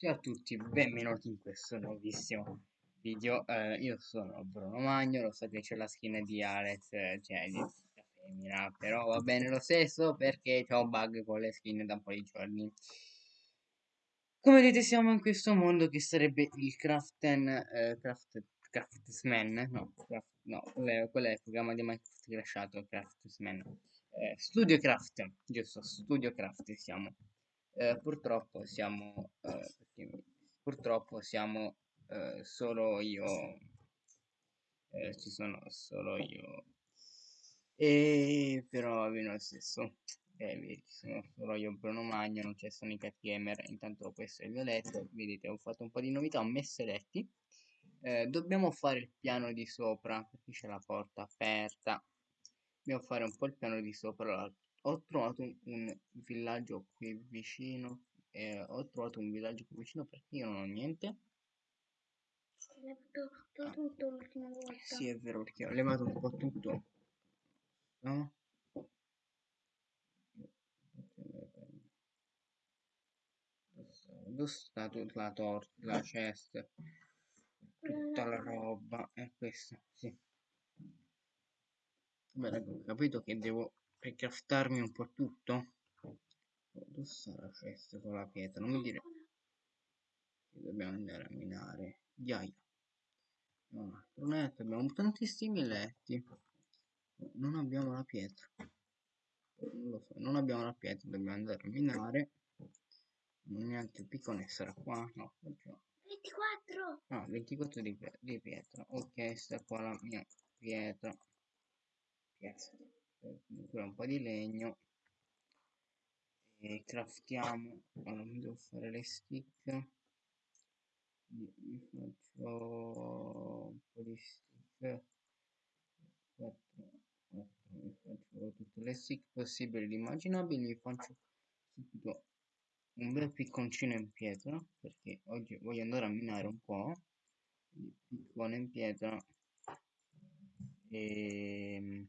Ciao a tutti, benvenuti in questo nuovissimo video. Eh, io sono Bruno Magno, lo so che c'è la skin di Alex eh, Gedis, la femmina, però va bene lo stesso perché un bug con le skin da un po' di giorni. Come vedete siamo in questo mondo che sarebbe il Craften, eh, Craft, Craftsman, no, craft, no, quello è il programma di Minecraft crashato, Craftsman. Eh, Studio Craft, giusto, Studio Craft siamo. Eh, purtroppo siamo eh, purtroppo siamo eh, solo io eh, ci sono solo io. E però va bene lo stesso eh, ci sono solo io Bruno Magno non c'è Sonic Gamer intanto questo è il mio letto vedete ho fatto un po' di novità ho messo i letti. Eh, dobbiamo fare il piano di sopra perché c'è la porta aperta. Dobbiamo fare un po' il piano di sopra ho trovato un, un villaggio qui vicino eh, ho trovato un villaggio qui vicino perché io non ho niente. Ho levato ah. tutto l'ultima volta. Sì è vero perché ho levato un po' tutto. No? dove sta tutta la torta la chest? Tutta la roba è questa sì. Beh ho capito che devo per craftarmi un po' tutto dove sarà questo con la pietra? Non mi dire. Che dobbiamo andare a minare. Ghiaia un altro letto abbiamo tantissimi letti. Non abbiamo la pietra. Non lo so non abbiamo la pietra dobbiamo andare a minare. Neanche il piccone sarà qua no 24 no 24 di, di pietra. Ok sta qua la mia pietra. Pietra ancora un po' di legno e craftiamo allora mi devo fare le stick. Mi faccio un po' di stick. 4, 4 mi faccio tutte le stick possibili e immaginabili. Faccio subito un bel picconcino in pietra perché oggi voglio andare a minare un po' di piccone in pietra. E ehm,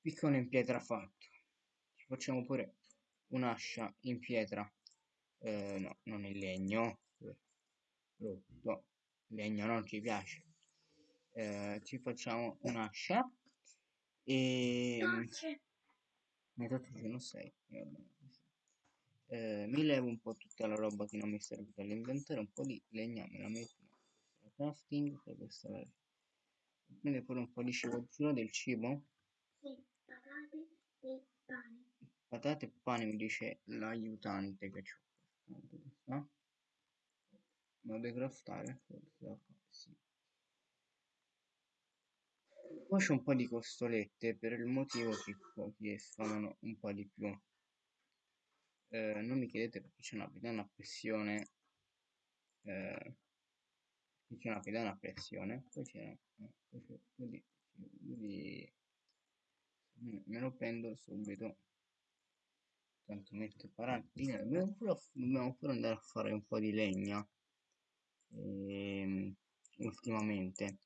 piccone in pietra fatto facciamo pure un'ascia in pietra. Eh, no non in legno. Brutto. Legno non ci piace. Eh, ci facciamo un'ascia. E metà giorno 6 eh, mi levo un po' tutta la roba che non mi serve per l'inventario un po' di legna me la metto crafting per questa quindi pure un po' di cibo del cibo. Patate e pane. Patate e pane mi dice l'aiutante che c'ho. Modo di craftare? Sì. Poi c'è un po' di costolette per il motivo che pochi sfamano un po' di più. Eh, non mi chiedete perché c'è una pedana a pressione. Eh, c'è una pedana a pressione. Poi c'è eh, poi me lo prendo subito tanto metto paratina dobbiamo pure, dobbiamo pure andare a fare un po' di legna ehm, ultimamente.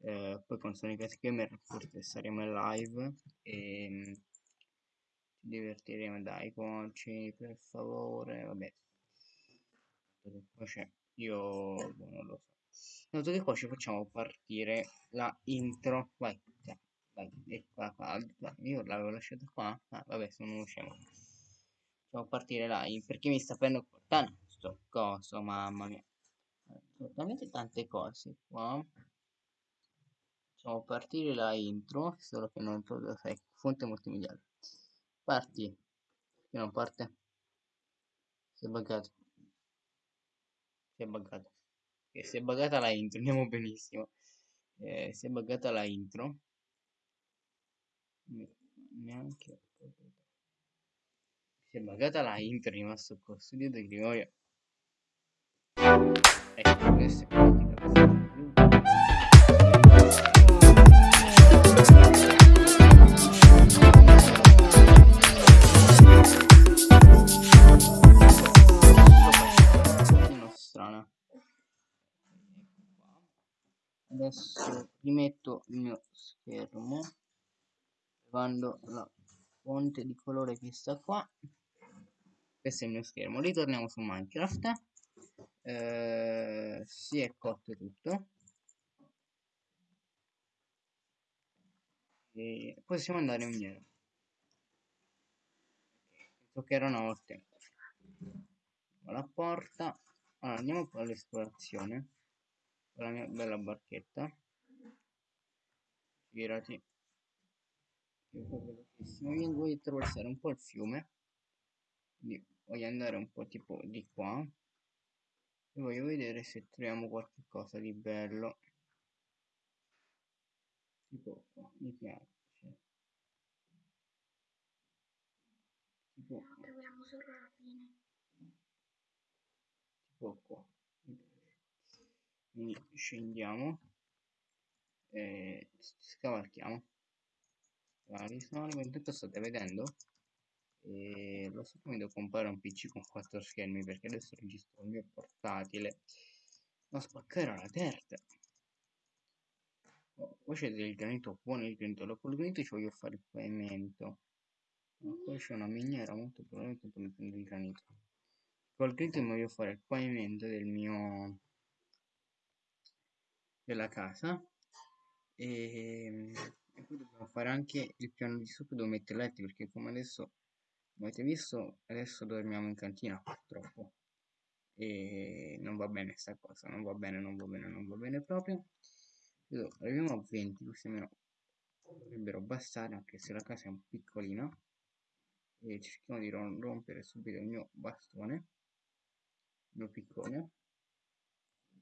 Eh, poi con Sonic Gamer forse saremo in live e ehm, ci divertiremo dai conci per favore vabbè. Poi c'è? Io boh, non lo so. Noto che qua ci facciamo partire la intro? Vai vai, e qua, qua, io l'avevo lasciata qua, ah, vabbè, sono uno scemo. Facciamo partire là, perché mi sta prendendo portando sto coso, mamma mia. Assolutamente tante cose qua. Facciamo partire la intro, solo che non trovo, sai, fonte multimediale. Parti. Che non parte? Si è buggato. Si è buggato. E si è buggata la intro, andiamo benissimo. Eh, si è buggata la intro neanche si è buggata la intro è rimasto col studio di Gregorio. Ecco questo è adesso rimetto il mio schermo. Quando la fonte di colore che sta qua questo è il mio schermo. Ritorniamo su minecraft. Eh, si è cotto tutto. E possiamo andare in miniera toccherà una volta. La porta. Allora andiamo con l'esplorazione con la mia bella barchetta. Girati. Io voglio attraversare un po' il fiume. Quindi voglio andare un po' tipo di qua. E voglio vedere se troviamo qualche cosa di bello. Tipo qua mi piace. Tipo troviamo solo la fine. Tipo qua quindi scendiamo e scavalchiamo. Vari sono intanto state vedendo e lo so come devo comprare un pc con quattro schermi perché adesso registro il mio portatile. Ma spaccherà la terza. Oh, poi c'è del granito buono il granito dopo il granito ci voglio fare il pavimento. Ma poi c'è una miniera molto probabilmente per prendere il granito. Col granito mi voglio fare il pavimento del mio della casa. E, e poi dobbiamo fare anche il piano di sopra dove mettere letti perché come adesso come avete visto? Adesso dormiamo in cantina purtroppo. E non va bene sta cosa non va bene non va bene non va bene proprio. Vedo, arriviamo a 20 così almeno dovrebbero bastare anche se la casa è un piccolina e cerchiamo di rompere subito il mio bastone il mio piccone.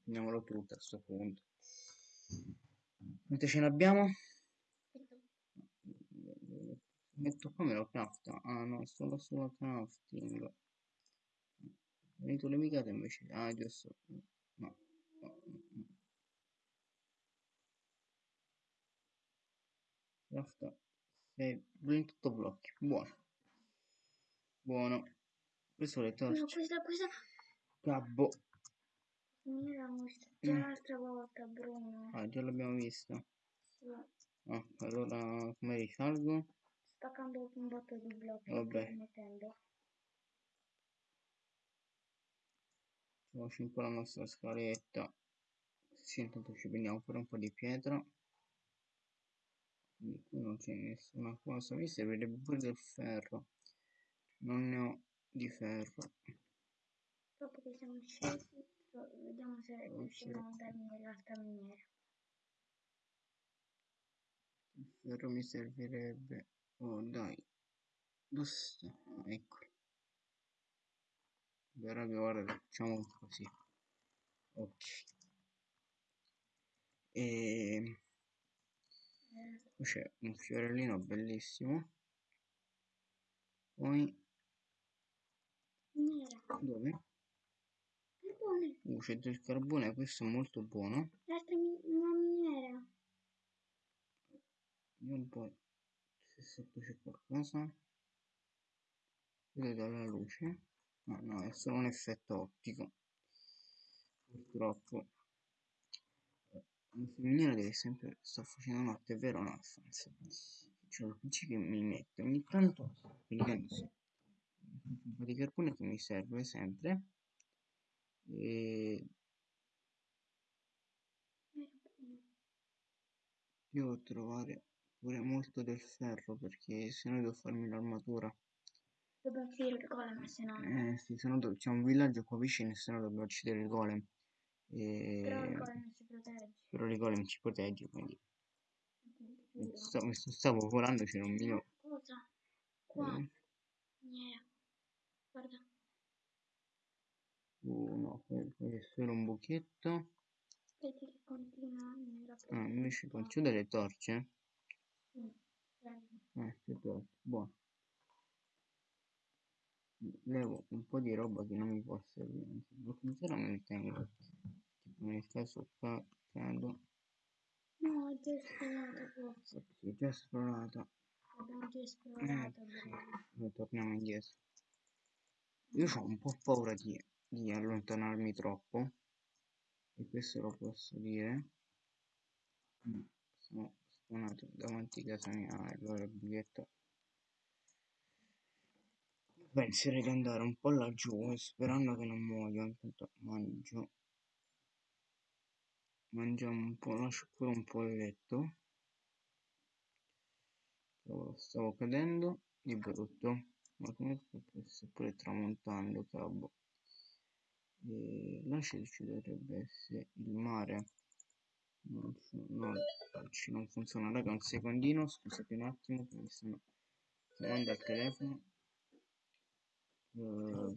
Finiamolo tutto a questo punto. Quante ce ne abbiamo? Metto qua me lo crafta? Ah no solo solo crafting. Venito le micate invece. Ah giusto. No, no, no. crafta 28 blocchi. Buono. Buono. Questo le torce no questa questa Gabbo. Mi l'hanno vista già l'altra volta Bruno. Ah già l'abbiamo visto sì. ah, allora come risalgo? Spaccando un botto di blocchi Vabbè. mettendo Facciamoci un po' la nostra scaletta. Sì, intanto ci prendiamo pure un po' di pietra. Quindi qui non c'è nessuna cosa. Mi servirebbe pure del ferro. Non ne ho di ferro. dopo che siamo scesi vediamo se Ok. riusciamo a darmi nell'altra miniera Il ferro mi servirebbe. Oh dai. Dove sta? Ah, eccolo. Ora che guarda, facciamo così. Ok. E eh, qui c'è un fiorellino bellissimo. Poi miniera dove? carbone Uh, c'è del carbone, questo è molto buono. l'altra mi- una miniera Vediamo un po' se sotto c'è qualcosa. Vedo dalla luce. No, no, è solo un effetto ottico. Purtroppo. Questa miniera deve sempre sta facendo notte, è vero no? Alfonso? C'è il PC che mi mette ogni tanto praticamente un po' di carbone che mi serve sempre. E devo trovare pure molto del ferro perché se no devo farmi l'armatura. dobbiamo finire il golem se no Eh sì, se no do- c'è un villaggio qua vicino e se no dobbiamo uccidere il golem. però il E... golem si protegge. Però il golem ci protegge, quindi. Mi sto- stavo volando, c'era un mio... cosa? Qua. Eh, miniera guarda. Uh, no, quello è solo un buchetto. vedi che continua Ah, invece con c'ho delle torce. Eh, che torce, buono. Levo un po' di roba che non mi può servire, anzi, blocco terra me ne tengo. Tipo nel caso qua cado, no è già esplorata forse ok, è già esplorata. abbiamo già esplorato Noi torniamo indietro. Io ho un po' paura di, di allontanarmi troppo. E questo lo posso dire. Mm, Sono spawnato davanti a casa mia. Allora il biglietto. penserei di andare un po' laggiù sperando che non muoia intanto mangio mangiamo un po' lascio pure un po' il letto Stavo, stavo cadendo di brutto ma come sta pure tramontando cavolo e là ci dovrebbe essere il mare non, so, no, non funziona. Raga un secondino scusate un attimo mi stanno chiamando al telefono. Uh,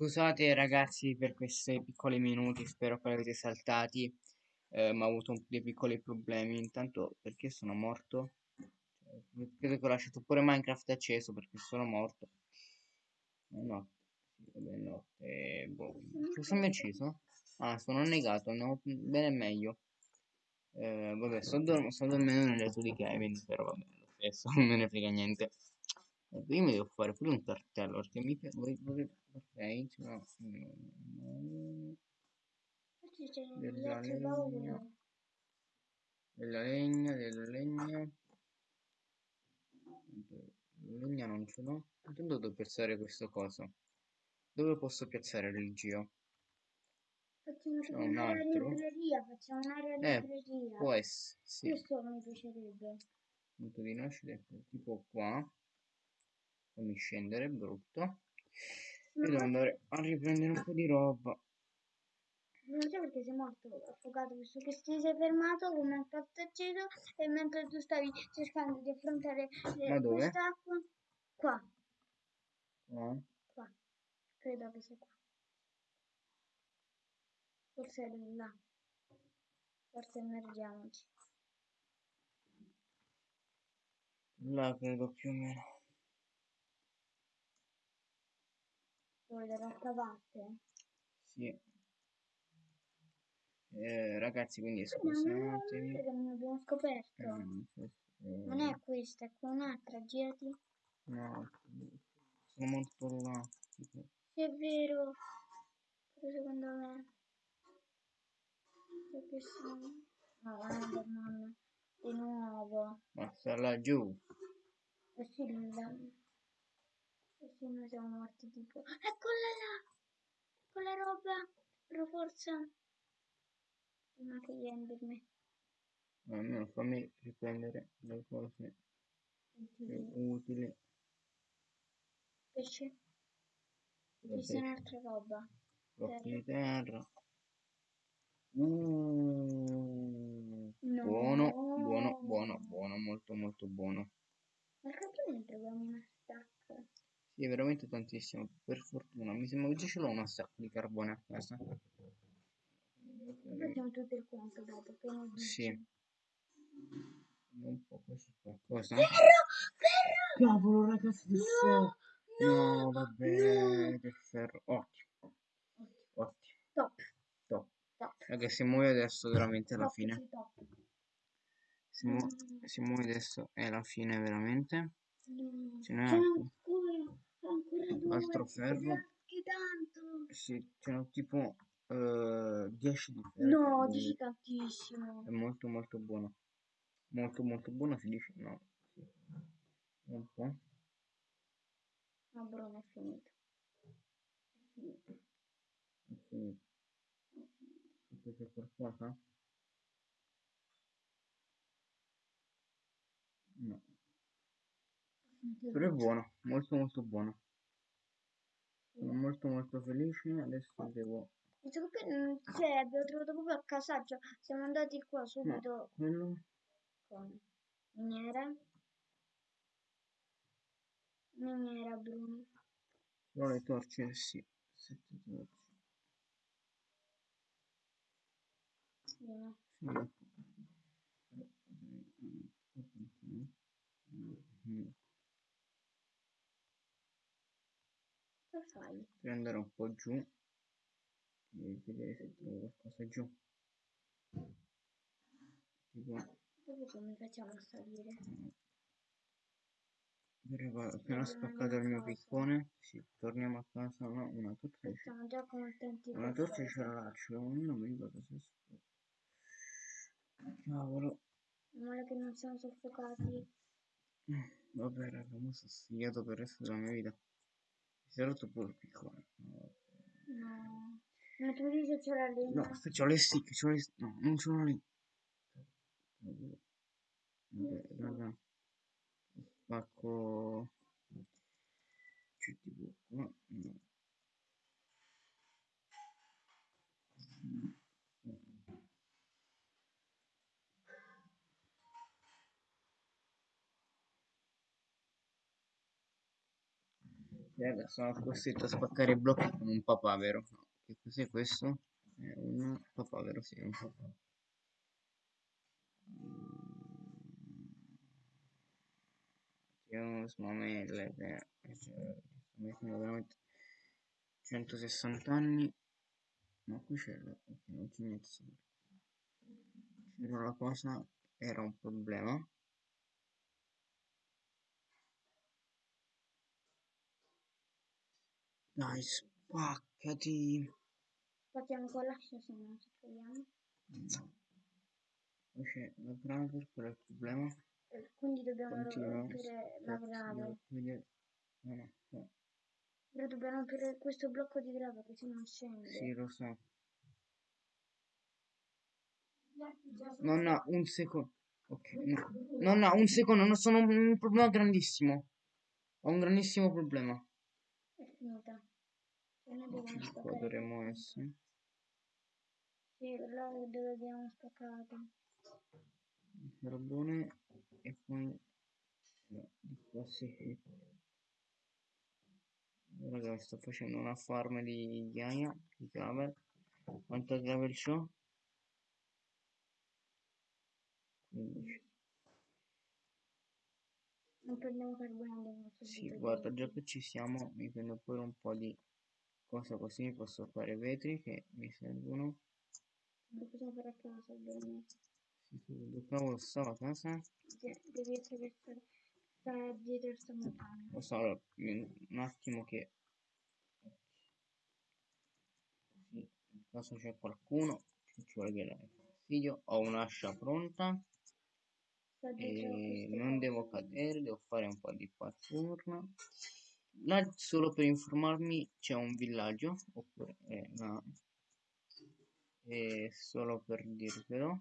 Scusate ragazzi per questi piccoli minuti, spero che avete saltati, eh, ma ho avuto dei piccoli problemi. Intanto, perché sono morto? Cioè, credo che ho lasciato pure Minecraft acceso perché sono morto. Vabbè, è notte. Boh. Cosa mi ha ucciso? Ah, sono annegato, no, bene meglio. Eh, vabbè, sto, dorm- sto dormendo nel letto di Kevin, però vabbè, lo stesso, non me ne frega niente. Eh, io mi devo fare pure un cartello perché mi piace. Ok, Oggi c'è un Della legna. Della legna, della legna. Legna non ce l'ho. Intanto devo piazzare questo coso. Dove posso piazzare il geo? Facciamo tipo un altro? libreria, facciamo un'area Eh, libreria. può essere, sì. Questo mi piacerebbe. Punto di nascita, tipo qua. Fammi scendere, brutto. E devo andare a riprendere un po' di roba. Non so perché sei morto affogato, visto che ti sei fermato con un acceso e mentre tu stavi cercando di affrontare dove? quest'acqua, qua, Qua. qua, credo che sia qua. Forse è là. Forse immergiamoci. Là credo più o meno. Dall'altra parte? Sì. Eh, ragazzi, quindi scusatemi. che non abbiamo scoperto. Questo- Non è questa, è un'altra, girati. No, sono molto là. è vero. Però secondo me... Perché sono... No, Enderman. Di nuovo. Ma sta laggiù. Eh sì, noi siamo morti tipo... Eccola là! Quella roba! Però forza... Prima che gli Enderman. Almeno fammi riprendere le cose più utili. Pesce. Questa è un'altra roba. Blocchi di terra. No. buono, buono, buono, buono, molto molto buono. Ma perché ne troviamo una stacca? Sì, veramente tantissimo. Per fortuna, mi sembra che già ce l'ho una sacca di carbone a casa. Facciamo tutto il conto dopo. Che? Sì. Un po' questo è qualcosa. Ferro! Ferro! Cavolo, ragazzi, del ferro. No! No, vabbè, del ferro. Ottimo, ottimo. Top. Top. Top. Raga, se muoio adesso veramente è la Top, fine. sì, top. Se, mu- Mm. se muoio adesso è la fine veramente. No. Ce n'è Sono altro? ancora, ancora due. Altro ferro. Che tanto. Sì, ce n'ho tipo eh, 10 di ferro. No, quindi dici tantissimo. È molto molto buono. Molto molto buono si dice? No. Sì. Un po'. No, Bruno, è finito. È finito. È finito. C'è qualcosa? No. Però è buono, molto molto buono. Sono molto molto felice. Adesso devo. Che poi, mm, cioè, abbiamo trovato proprio a casaccio. Siamo andati qua subito Quello. con miniera. Miniera, Bruno. Però le torce, sì. Sette torce. Vieni. Sì. Però, mm, Cosa fai? Devo andare un po' giù e vedere se trovo qualcosa giù. Tipo, Dopo come facciamo a salire? Ho appena spaccato il mio piccone. Sì, torniamo a casa. No, una torcia. Siamo già contenti Una torcia ce ce l'ho, non mi ricordo se Cavolo. Male che non siamo soffocati. Vabbè, raga, mi sono sfigato per il resto della mia vita. Pure il piccone. No, No. Ma tu dici c'è la legna? no c'ho le stick, c'ho le stick. No, non ce l'ho lì. Vabbè, raga. Spacco. C'è tipo qua. No. Adesso sono costretto a spaccare i blocchi con un papavero. Che cos'è questo? È un papavero, sì, un papavero. Io smamelle, cioè, sto mettendo veramente 160 anni. Ma qui c'è la... non c'è niente. C'era la cosa, era un problema. Dai, spaccati. Spacchiamo con l'ascia se non ci troviamo. No. C'è la driver, qual è il problema? Eh, Quindi dobbiamo rompere la grave. No, no, no. Però dobbiamo rompere questo blocco di grave così non scende. Sì, lo so. Nonna, un secondo. Ok, no. Nonna, un secondo, non sono un problema grandissimo. Ho un grandissimo problema. È finita. Qua dovremmo essere. Sì, là dove abbiamo spaccato. Il carbone e poi no, di qua sì. Raga, sto facendo una farm di ghiaia, di gravel. Quanto gravel c'ho? 15. Non prendiamo carbone Sì, guarda, già che ci siamo, mi prendo pure un po' di cosa così posso fare vetri che mi servono. Lo possiamo fare a casa. Sì, sì, dove cavolo sto a casa? Sì, Devi essere sta, dietro sta montagna. Lo so, allora, un attimo che... Così, in caso c'è qualcuno che ci vuole dare fastidio, ho un'ascia pronta e non devo cadere, devo fare un po' di parkour. Là, solo per informarmi, c'è un villaggio, oppure eh, no. E solo per dirvelo.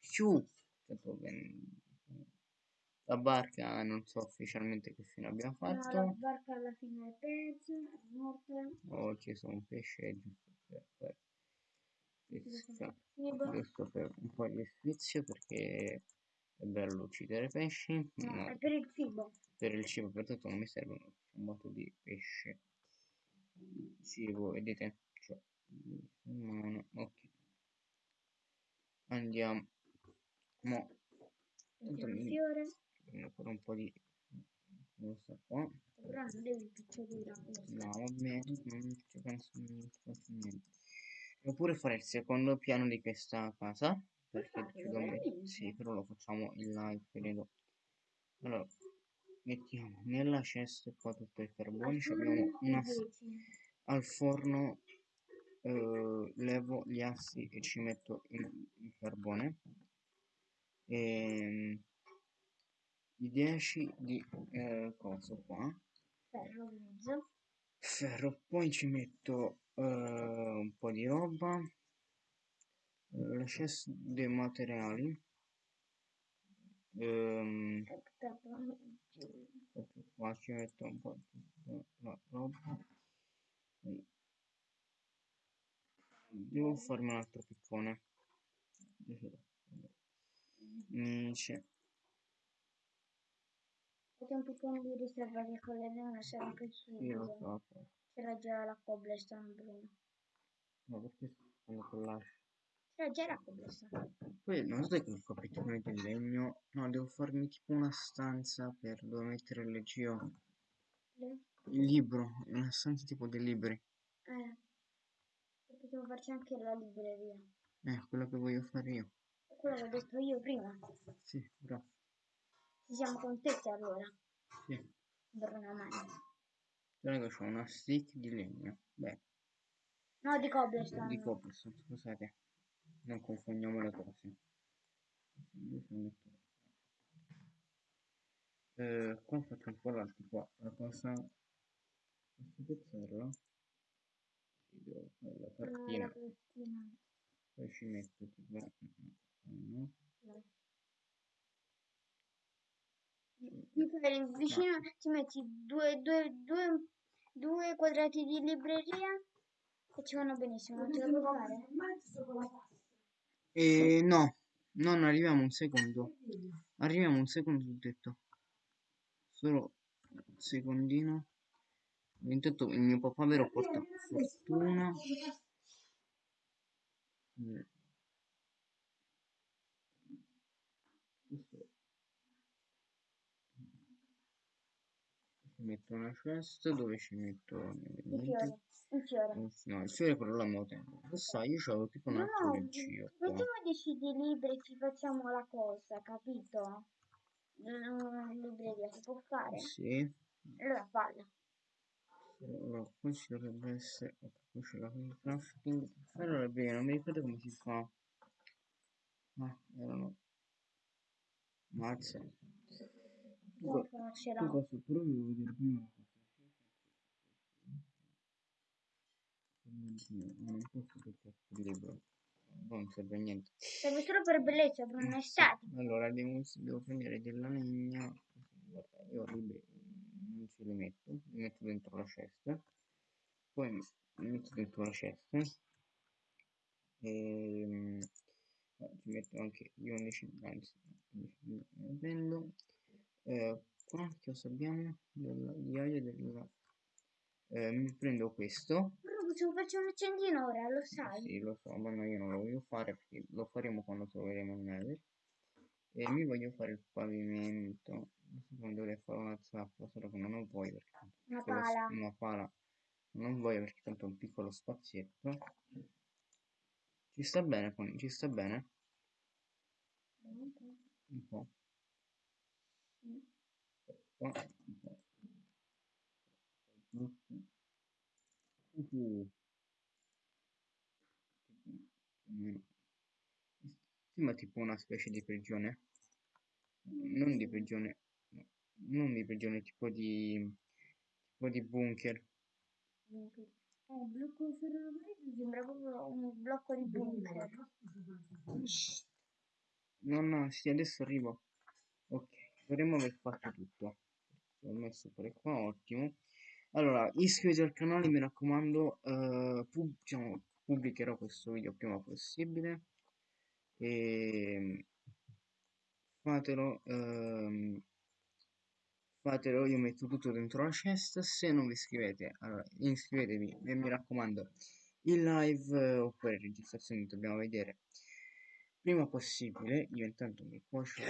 Ciu. Tanto ben- La barca non so ufficialmente che fine abbiamo No, la fatto. barca alla fine è persa, è morta. Ho ucciso un pesce giusto per, giusto per un po' di sfizio perché è bello uccidere pesci. No, No, è per il cibo. per il cibo per tutto non mi serve un botto di pesce. Cibo, vedete? Cioè, in mano. Ok. Andiamo. Mo. Fiore. prendo pure un po' di cosa qua. Però non devi questo. No, va bene, non ci penso non ci penso niente. Devo pure fare il secondo piano di questa casa. Perché veramente? Sì, però lo facciamo in live, credo. Allora, mettiamo nella cesta qua tutto il carbone. abbiamo una al forno eh, levo gli assi e ci metto il, il carbone. E, i 10 di eh, coso qua. ferro grigio. ferro poi ci metto eh, un po' di roba la cesta dei materiali ehm, qua ci metto un po' la roba. Devo farmi un altro piccone. Mm, c'è un piccone di riserva che con le non lo so C'era già la cobblestone Bruno. ma perché sto facendo C'era già la cobblestone. poi non so che il piccone del legno no devo farmi tipo una stanza per dove mettere le geo Le- il libro una stanza tipo dei libri Eh. E Possiamo farci anche la libreria. eh quello che voglio fare io È quello che ho detto io prima. sì bravo Ci siamo contenti allora. sì Bruno Mani. Raga, c'ho una stick di legno. Beh, No, di cobblestone. di cobblestone, scusate. Non confondiamo le cose. Eh, qua faccio un po' l'altro qua. La cosa... Pezzerlo. Sì, devo fare la Ah, cartina. Poi ci metto tipo... no. Ti fai vicino, ti metti due, due, due, due quadrati di libreria e ci vanno benissimo, non la puoi fare? E no, non arriviamo un secondo. Arriviamo un secondo, ho detto. solo un secondino. Intanto il mio papà vero porta fortuna. Mm. Questo metto una cesta dove ci metto Il fiore. Il fiore. no il fiore quello là me lo sai io c'avevo tipo un No, altro leggio qua mettiamo 10 di libri e ci facciamo la cosa, capito? Mm, In libreria si può fare? sì Allora falla. allora qui ci dovrebbe essere qui c'è la crafting allora bene non mi ricordo come si fa ah erano mazza Non co- conoscerò. tu cosa però devo vedere prima la cosa non posso perché libro non serve a niente Serve solo per bellezza, per estetico. Allora devo, devo prendere della legna. Guarda, io libri non ce li metto, li metto dentro la cesta. Poi li metto dentro la cesta. E mm, ci metto anche gli 11, anzi, prendo. Eh, qua che cosa abbiamo? Della ghiaia della... Eh, mi prendo questo. Possiamo farci un accendino ora, lo sai? Sì, lo so, ma no, io non lo voglio fare perché lo faremo quando troveremo il nether. E mi voglio fare il pavimento. Non dovrei fare una zappa, solo che non ho voglia perché Una pala. una pala. Non ho voglia perché tanto è un piccolo spazietto. Ci sta bene con, ci sta bene? Un po'. Qua, un po'. Uh. Mm. Sembra tipo una specie di prigione. Non di prigione. no, Non di prigione, tipo di. tipo di bunker. Eh, blocco ferroviario sembra proprio un blocco di bunker. No, no, sì, adesso arrivo. Ok, dovremmo aver fatto tutto. Ho messo pure qua, ottimo. Allora, iscriviti al canale, mi raccomando. eh, pub- diciamo, pubblicherò questo video prima possibile. E fatelo. ehm, fatelo, io metto tutto dentro la cesta. Se non vi iscrivete, allora iscrivetevi e mi raccomando, in live eh, oppure registrazioni dobbiamo vedere prima possibile. Io intanto mi cuocio,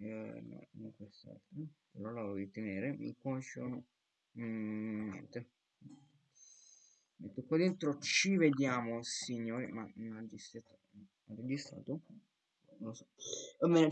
eh, no, non quest'altro, però la voglio tenere. Cuocio, mm, niente. Metto qua dentro, ci vediamo signori, ma non ha registrato? Non lo so. Va bene,